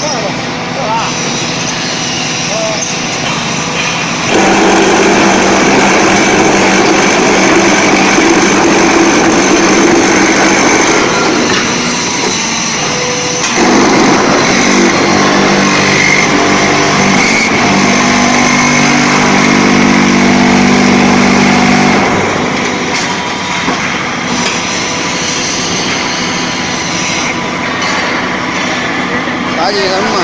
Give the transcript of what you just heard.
Слава! Gì cũng